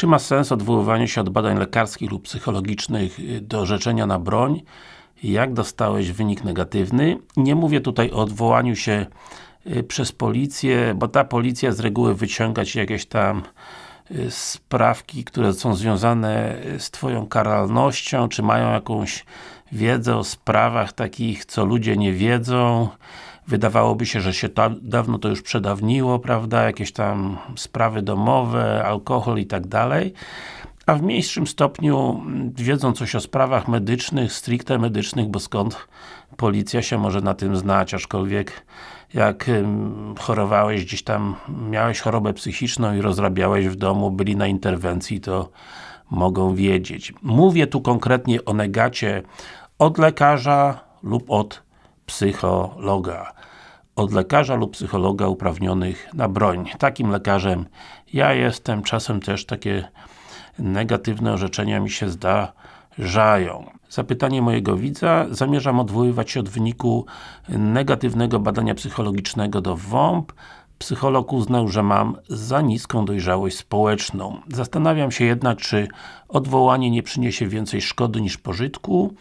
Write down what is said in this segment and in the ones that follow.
Czy ma sens odwoływanie się od badań lekarskich lub psychologicznych y, do orzeczenia na broń? Jak dostałeś wynik negatywny? Nie mówię tutaj o odwołaniu się y, przez policję, bo ta policja z reguły wyciąga Ci jakieś tam y, sprawki, które są związane z Twoją karalnością, czy mają jakąś wiedzę o sprawach takich, co ludzie nie wiedzą, Wydawałoby się, że się ta, dawno to już przedawniło, prawda, jakieś tam sprawy domowe, alkohol i tak dalej a w mniejszym stopniu wiedzą coś o sprawach medycznych, stricte medycznych, bo skąd policja się może na tym znać, aczkolwiek jak chorowałeś gdzieś tam, miałeś chorobę psychiczną i rozrabiałeś w domu, byli na interwencji, to mogą wiedzieć. Mówię tu konkretnie o negacie od lekarza lub od psychologa. Od lekarza lub psychologa uprawnionych na broń. Takim lekarzem ja jestem, czasem też takie negatywne orzeczenia mi się zdarzają. Zapytanie mojego widza. Zamierzam odwoływać się od wyniku negatywnego badania psychologicznego do WOMP. Psycholog uznał, że mam za niską dojrzałość społeczną. Zastanawiam się jednak, czy odwołanie nie przyniesie więcej szkody niż pożytku.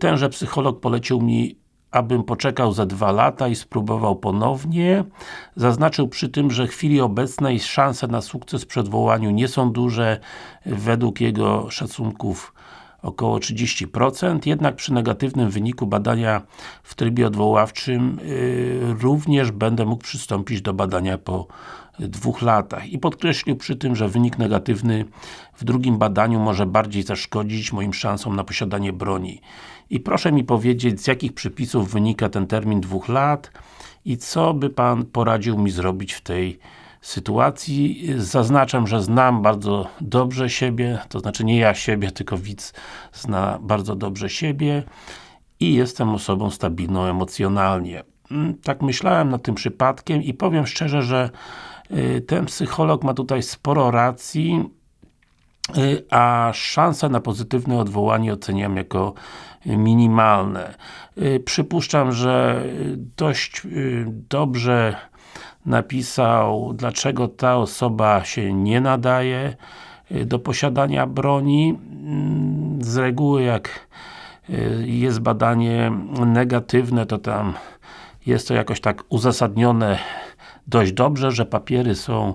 Tenże psycholog polecił mi abym poczekał za dwa lata i spróbował ponownie. Zaznaczył przy tym, że w chwili obecnej szanse na sukces przy odwołaniu nie są duże, według jego szacunków około 30%, jednak przy negatywnym wyniku badania w trybie odwoławczym yy, również będę mógł przystąpić do badania po dwóch latach. I podkreślił przy tym, że wynik negatywny w drugim badaniu może bardziej zaszkodzić moim szansom na posiadanie broni. I proszę mi powiedzieć, z jakich przepisów wynika ten termin dwóch lat i co by Pan poradził mi zrobić w tej sytuacji. Zaznaczam, że znam bardzo dobrze siebie, to znaczy nie ja siebie, tylko widz zna bardzo dobrze siebie i jestem osobą stabilną emocjonalnie. Mm, tak myślałem nad tym przypadkiem i powiem szczerze, że y, ten psycholog ma tutaj sporo racji, y, a szanse na pozytywne odwołanie oceniam jako minimalne. Y, przypuszczam, że dość dobrze napisał, dlaczego ta osoba się nie nadaje do posiadania broni. Mm, z reguły jak jest badanie negatywne, to tam jest to jakoś tak uzasadnione dość dobrze, że papiery są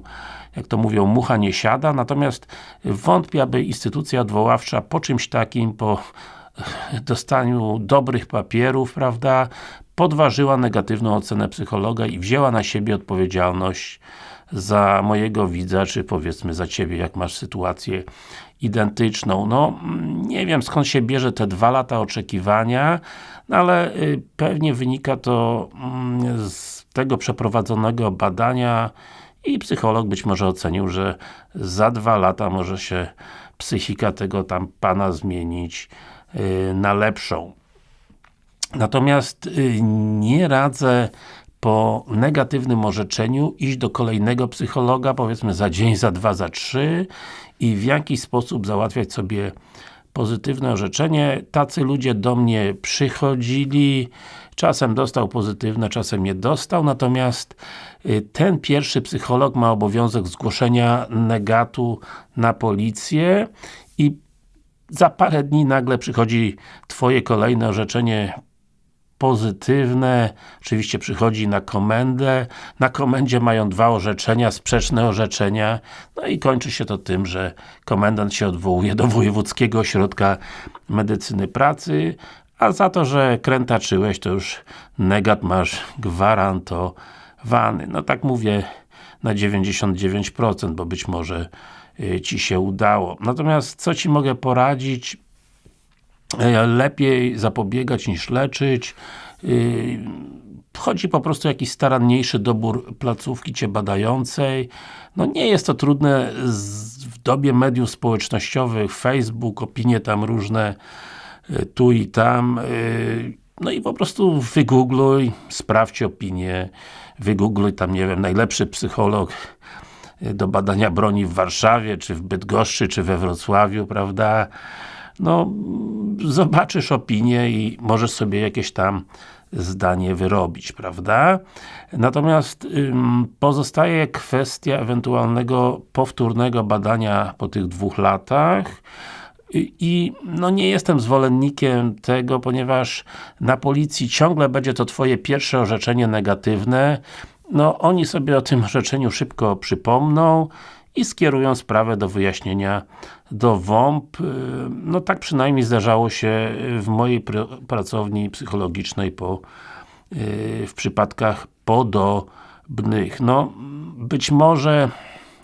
jak to mówią, mucha nie siada, natomiast wątpię, aby instytucja odwoławcza po czymś takim, po dostaniu dobrych papierów, prawda, podważyła negatywną ocenę psychologa i wzięła na siebie odpowiedzialność za mojego widza, czy powiedzmy za Ciebie, jak masz sytuację identyczną. No, nie wiem skąd się bierze te dwa lata oczekiwania, no ale y, pewnie wynika to mm, z tego przeprowadzonego badania i psycholog być może ocenił, że za dwa lata może się psychika tego tam Pana zmienić y, na lepszą. Natomiast y, nie radzę po negatywnym orzeczeniu iść do kolejnego psychologa, powiedzmy za dzień, za dwa, za trzy i w jakiś sposób załatwiać sobie pozytywne orzeczenie. Tacy ludzie do mnie przychodzili, czasem dostał pozytywne, czasem nie dostał, natomiast y, ten pierwszy psycholog ma obowiązek zgłoszenia negatu na policję i za parę dni nagle przychodzi Twoje kolejne orzeczenie pozytywne, oczywiście przychodzi na komendę, na komendzie mają dwa orzeczenia, sprzeczne orzeczenia, no i kończy się to tym, że komendant się odwołuje do Wojewódzkiego Ośrodka Medycyny Pracy, a za to, że krętaczyłeś, to już negat masz gwarantowany. No tak mówię na 99%, bo być może y, Ci się udało. Natomiast co Ci mogę poradzić? E, lepiej zapobiegać niż leczyć. Y, chodzi po prostu o jakiś staranniejszy dobór placówki Cię badającej. No nie jest to trudne w dobie mediów społecznościowych, Facebook, opinie tam różne y, tu i tam. Y, no i po prostu wygoogluj, sprawdź opinię, wygoogluj tam, nie wiem, najlepszy psycholog do badania broni w Warszawie, czy w Bydgoszczy, czy we Wrocławiu, prawda? No zobaczysz opinię i możesz sobie jakieś tam zdanie wyrobić, prawda? Natomiast ym, pozostaje kwestia ewentualnego powtórnego badania po tych dwóch latach. I no nie jestem zwolennikiem tego, ponieważ na policji ciągle będzie to Twoje pierwsze orzeczenie negatywne. No oni sobie o tym orzeczeniu szybko przypomną i skierują sprawę do wyjaśnienia do WOMP. No tak przynajmniej zdarzało się w mojej pr pracowni psychologicznej po, yy, w przypadkach podobnych. No, być może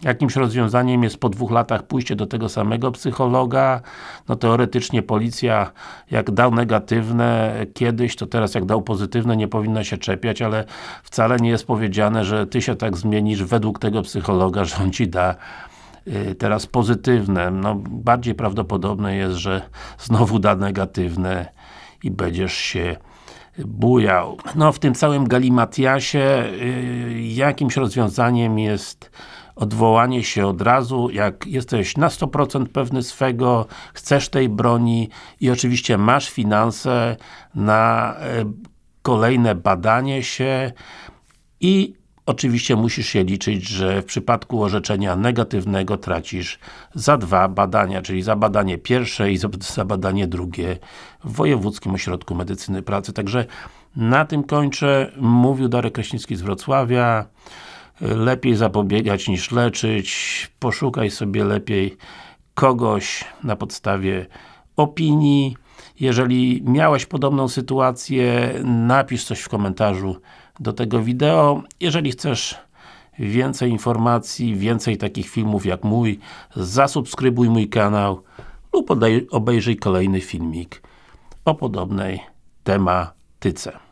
jakimś rozwiązaniem jest po dwóch latach pójście do tego samego psychologa, no teoretycznie policja jak dał negatywne kiedyś, to teraz jak dał pozytywne nie powinna się czepiać, ale wcale nie jest powiedziane, że Ty się tak zmienisz według tego psychologa, że on Ci da y, teraz pozytywne. No, bardziej prawdopodobne jest, że znowu da negatywne i będziesz się bujał. No w tym całym galimatiasie y, jakimś rozwiązaniem jest odwołanie się od razu, jak jesteś na 100% pewny swego, chcesz tej broni i oczywiście masz finanse na e, kolejne badanie się i oczywiście musisz się liczyć, że w przypadku orzeczenia negatywnego tracisz za dwa badania, czyli za badanie pierwsze i za badanie drugie w Wojewódzkim Ośrodku Medycyny Pracy. Także na tym kończę. Mówił Darek Kraśnicki z Wrocławia lepiej zapobiegać niż leczyć, poszukaj sobie lepiej kogoś na podstawie opinii. Jeżeli miałeś podobną sytuację, napisz coś w komentarzu do tego wideo. Jeżeli chcesz więcej informacji, więcej takich filmów jak mój, zasubskrybuj mój kanał lub obejrzyj kolejny filmik o podobnej tematyce.